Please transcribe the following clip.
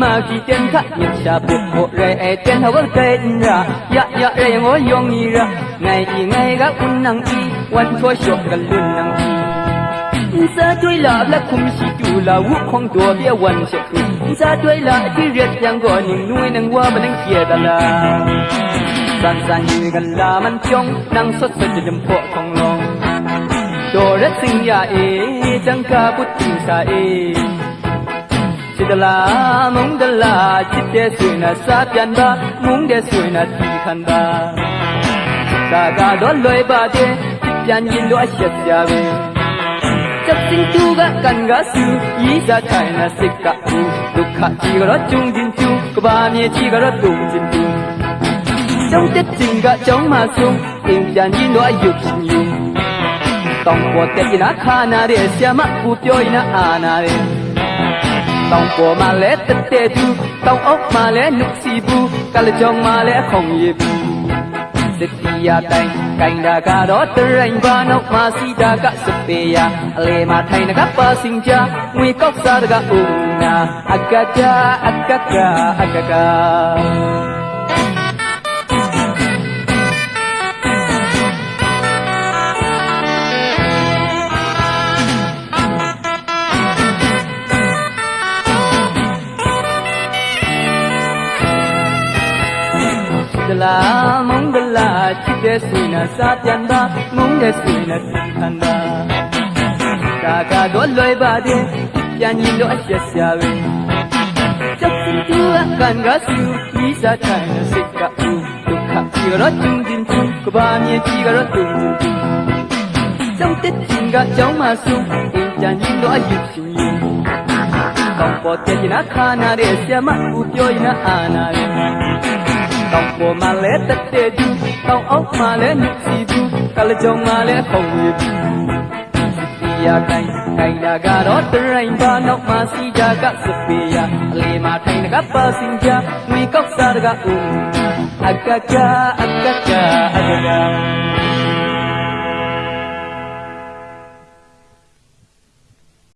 มากี่เต็นทะยิบชาปุกโหเรเอเต็นทะวังเต็นรายะยะเรงอยองอีระไงอีไงกะอุนนังอีวันทัวชกกันลุนนังอีซาด้วยละละคุมชิจูละวุคงตัวเบี้ยวันเชคุซาด้วยละที่เรียกยังก่อนหนึ่งนุ้ยนังว่ามันนังเกียดละสันสันยืนกันลามันจงนังสดสดจะจำพวกของลงโดรสิงยาเอจังกาบุตริงสาเอ တလားမုန်းတလားချစ်တဲ့ဆွေနာစားပြန်ပါမုန်းတဲ့ဆွေနာတီခံပါဒါကတော့လွယ်ပါတယ်ချစ်ပြန်ရင်တော့အဆက်ကြပဲချက်စင်သူကကန်ကဆူဤစားထိုင်နာစိတ်ကဦးဒုက္ခကြီးကတော့ကျုံချင်းကျူကဘာမြေကြီးကတော့တုံချင်းတူကျောင်းတက်ချင်းကကျောင်းမှာဆုံးအင်းပြန်ရင်တော့အယုတ်ရှင်ယူတောင်းပေါ်တက်ရင်ခါနာတဲ့ဆ iam မကူပြောရင်အာနာတဲ့ တောင်ပေါ်မှာလဲတက်တဲ့သူတောင်အောက်မှာလဲနှုတ်စီဘူးကလကြောင်မှာလဲခုံရည်ဘူးစတိယတိုင်းကိုင်တာကတော့တရင်ဘာနောက်မှာစီတာကစပေယအလေမှာထိုင်တကပါစင်ကြငွေကောက်စားတကဦးနာအကကြအကကအကက ဒလာမုံဒလာချစ်တဲ့ဆွေနာစားပြန်တာမုံတဲ့ဆွေနာတီခန္ဓာဒါကတော့လွယ်ပါတယ်ပြန်ရင်တော့အချက်ရှာပဲချက်စင်တူအကန်ကဆူဤစားထိုင်စိတ်ကဦးဒုက္ခကြီးတော့ကျင်းချင်းချင်းကဘာမြေကြီးကတော့တုံချင်းကျောင်းတက်ချင်းကကျောင်းမှာဆုံးအင်းပြန်ရင်တော့အယူရှင်ယူကောင်းပေါ်တဲ့နာခါနာတဲ့ဆ iam မဦးပြောရင်အာနာရဲ့ တောင်ပေါ်မှာလဲတက်တဲ့သူတောင်အောက်မှာလဲမြစီဘူးကလကြုံမှာလဲဖုံရဘူးစီယာကိုင်းကိုင်းတာကတော့တရင်ပါနောက်မှာစီကြကစပေယအလေမှာထိုင်ကပါစင်ကြငွေကောက်စားတကဦးအကကအကကအကက